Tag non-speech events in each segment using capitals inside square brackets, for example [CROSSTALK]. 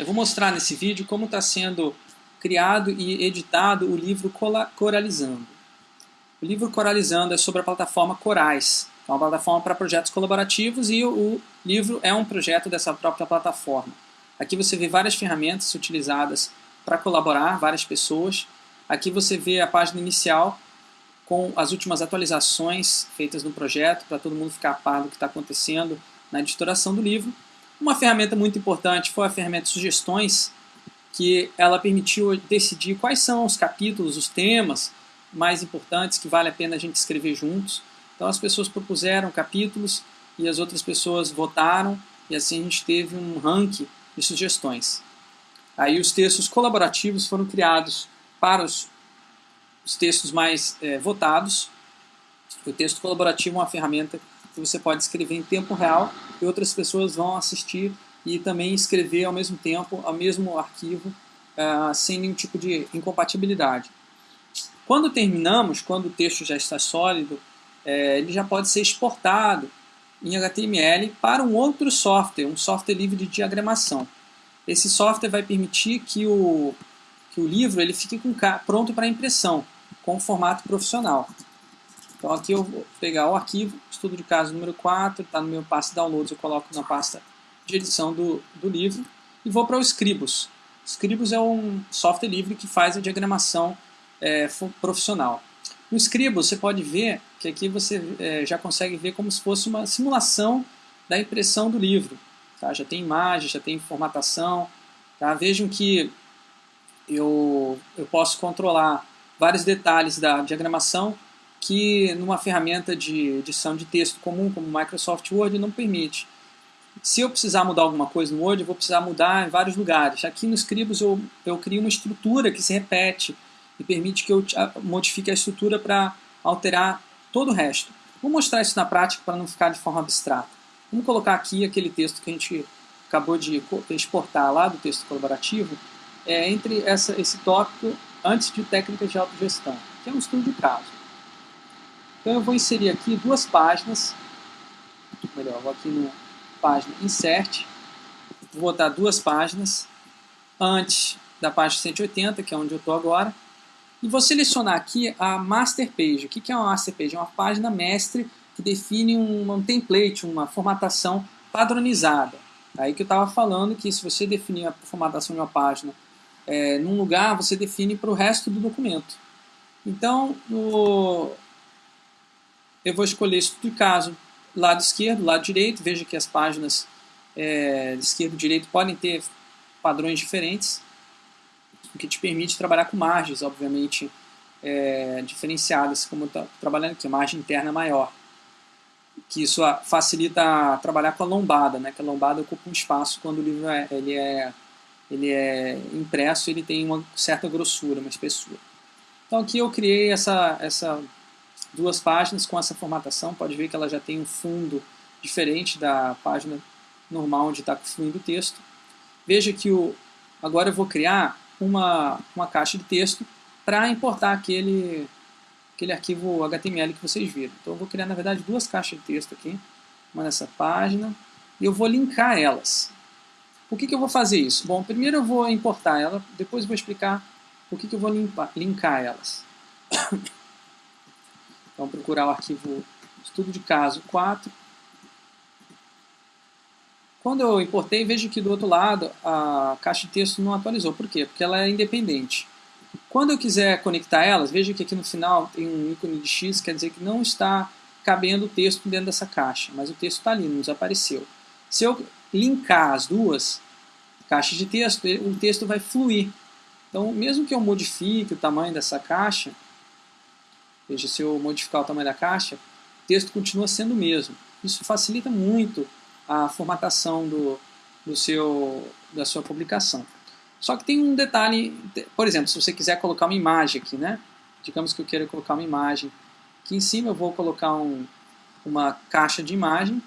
Eu vou mostrar nesse vídeo como está sendo criado e editado o livro Coralizando. O livro Coralizando é sobre a plataforma Corais, é uma plataforma para projetos colaborativos e o livro é um projeto dessa própria plataforma. Aqui você vê várias ferramentas utilizadas para colaborar, várias pessoas. Aqui você vê a página inicial com as últimas atualizações feitas no projeto, para todo mundo ficar a par do que está acontecendo na editoração do livro. Uma ferramenta muito importante foi a ferramenta Sugestões, que ela permitiu decidir quais são os capítulos, os temas mais importantes que vale a pena a gente escrever juntos. Então as pessoas propuseram capítulos e as outras pessoas votaram e assim a gente teve um ranking de sugestões. Aí os textos colaborativos foram criados para os, os textos mais é, votados. O texto colaborativo é uma ferramenta que você pode escrever em tempo real e outras pessoas vão assistir e também escrever ao mesmo tempo, ao mesmo arquivo, uh, sem nenhum tipo de incompatibilidade. Quando terminamos, quando o texto já está sólido, é, ele já pode ser exportado em HTML para um outro software, um software livre de diagramação. Esse software vai permitir que o, que o livro ele fique com, pronto para impressão, com formato profissional. Então aqui eu vou pegar o arquivo, estudo de caso número 4, está no meu pasta downloads, eu coloco na pasta de edição do, do livro e vou para o Scribus. Scribus é um software livre que faz a diagramação é, profissional. No Scribus você pode ver que aqui você é, já consegue ver como se fosse uma simulação da impressão do livro. Tá? Já tem imagem, já tem formatação. Tá? Vejam que eu, eu posso controlar vários detalhes da diagramação que numa ferramenta de edição de texto comum como Microsoft Word não permite. Se eu precisar mudar alguma coisa no Word, eu vou precisar mudar em vários lugares. Aqui no Scribus eu, eu crio uma estrutura que se repete e permite que eu modifique a estrutura para alterar todo o resto. Vou mostrar isso na prática para não ficar de forma abstrata. Vamos colocar aqui aquele texto que a gente acabou de exportar lá do texto colaborativo, é, entre essa, esse tópico antes de técnicas de autogestão, que é um estudo de caso. Então eu vou inserir aqui duas páginas, melhor, vou aqui na página Insert, vou botar duas páginas antes da página 180, que é onde eu estou agora, e vou selecionar aqui a Master Page. O que é uma Master Page? É uma página mestre que define um, um template, uma formatação padronizada. Aí que eu estava falando que se você definir a formatação de uma página é, num lugar, você define para o resto do documento. Então, no, eu vou escolher estudo de caso lado esquerdo, lado direito, veja que as páginas é, esquerdo e direito podem ter padrões diferentes, o que te permite trabalhar com margens, obviamente, é, diferenciadas, como está trabalhando aqui, margem interna maior. Que isso facilita trabalhar com a lombada, né? que a lombada ocupa um espaço quando o livro é, ele é, ele é impresso, ele tem uma certa grossura, uma espessura. Então aqui eu criei essa, essa duas páginas com essa formatação, pode ver que ela já tem um fundo diferente da página normal onde está fluindo o texto. Veja que o, agora eu vou criar uma, uma caixa de texto para importar aquele, aquele arquivo HTML que vocês viram. Então eu vou criar, na verdade, duas caixas de texto aqui, uma nessa página, e eu vou linkar elas. Por que, que eu vou fazer isso? Bom, primeiro eu vou importar ela, depois eu vou explicar por que, que eu vou limpar, linkar elas. [COUGHS] Então, procurar o arquivo estudo de caso 4. Quando eu importei, vejo que do outro lado a caixa de texto não atualizou. Por quê? Porque ela é independente. Quando eu quiser conectar elas, veja que aqui no final tem um ícone de X, quer dizer que não está cabendo o texto dentro dessa caixa, mas o texto está ali, não desapareceu. Se eu linkar as duas caixas de texto, o texto vai fluir. Então, mesmo que eu modifique o tamanho dessa caixa, Veja, se eu modificar o tamanho da caixa, o texto continua sendo o mesmo. Isso facilita muito a formatação do, do seu, da sua publicação. Só que tem um detalhe, por exemplo, se você quiser colocar uma imagem aqui, né? Digamos que eu queira colocar uma imagem. Aqui em cima eu vou colocar um, uma caixa de imagem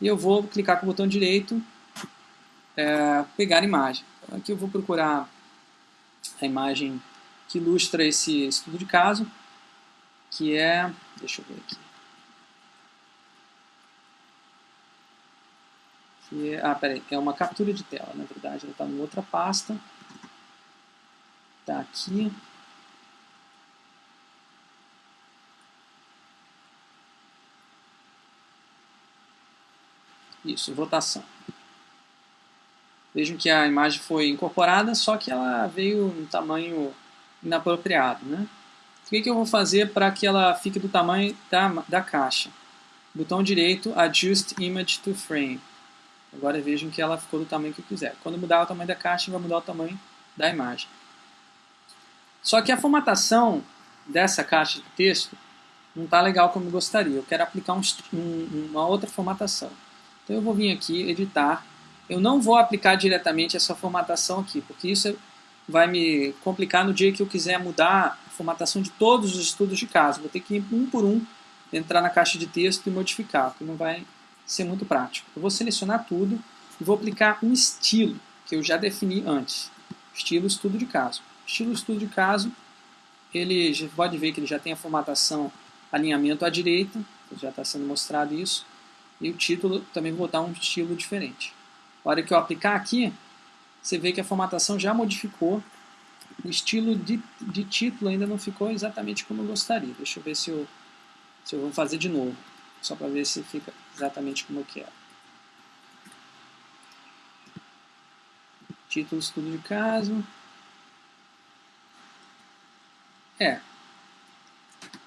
e eu vou clicar com o botão direito, é, pegar imagem. Aqui eu vou procurar a imagem que ilustra esse estudo de caso que é, deixa eu ver aqui, Que é, ah, peraí, é uma captura de tela, na verdade, ela está em outra pasta. Está aqui. Isso, votação. Vejam que a imagem foi incorporada, só que ela veio em tamanho inapropriado. Né? O que, que eu vou fazer para que ela fique do tamanho da, da caixa? Botão direito, Adjust Image to Frame. Agora vejam que ela ficou do tamanho que eu quiser. Quando mudar o tamanho da caixa, vai mudar o tamanho da imagem. Só que a formatação dessa caixa de texto não está legal como eu gostaria. Eu quero aplicar um, um, uma outra formatação. Então eu vou vir aqui, editar. Eu não vou aplicar diretamente essa formatação aqui, porque isso vai me complicar no dia que eu quiser mudar a formatação de todos os estudos de caso. Vou ter que ir um por um, entrar na caixa de texto e modificar, porque não vai ser muito prático. Eu vou selecionar tudo e vou aplicar um estilo, que eu já defini antes. Estilo estudo de caso. Estilo estudo de caso, ele pode ver que ele já tem a formatação alinhamento à direita, já está sendo mostrado isso. E o título também vou botar um estilo diferente. A hora que eu aplicar aqui, você vê que a formatação já modificou. O estilo de, de título ainda não ficou exatamente como eu gostaria. Deixa eu ver se eu, se eu vou fazer de novo, só para ver se fica exatamente como eu quero. Título estudo de caso. É.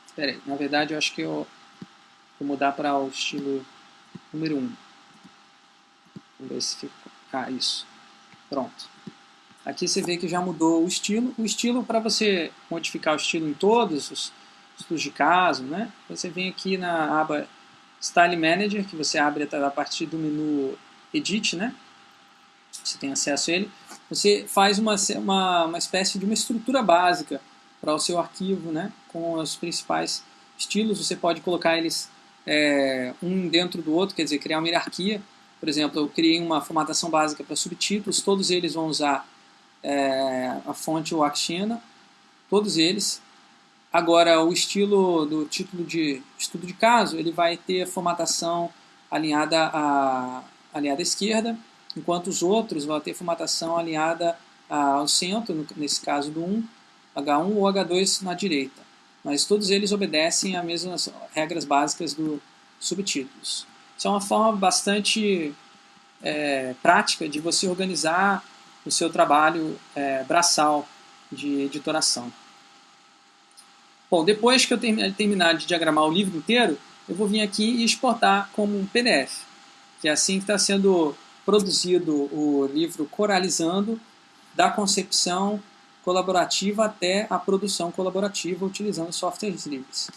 Espera aí, na verdade eu acho que eu vou mudar para o estilo número 1. Vamos ver se ficou. Ah, isso. Pronto. Aqui você vê que já mudou o estilo. O estilo, para você modificar o estilo em todos os estudos de caso, né? Você vem aqui na aba Style Manager, que você abre a partir do menu Edit, né? Você tem acesso a ele. Você faz uma, uma, uma espécie de uma estrutura básica para o seu arquivo, né? Com os principais estilos. Você pode colocar eles é, um dentro do outro, quer dizer, criar uma hierarquia. Por exemplo, eu criei uma formatação básica para subtítulos, todos eles vão usar é, a fonte Waxina, todos eles. Agora, o estilo do título de estudo de caso, ele vai ter formatação alinhada à, alinhada à esquerda, enquanto os outros vão ter formatação alinhada ao centro, nesse caso do 1, H1 ou H2 na direita mas todos eles obedecem às mesmas regras básicas do subtítulos. Isso é uma forma bastante é, prática de você organizar o seu trabalho é, braçal de editoração. Bom, depois que eu terminar de diagramar o livro inteiro, eu vou vir aqui e exportar como um PDF, que é assim que está sendo produzido o livro Coralizando, da concepção colaborativa até a produção colaborativa utilizando softwares livres.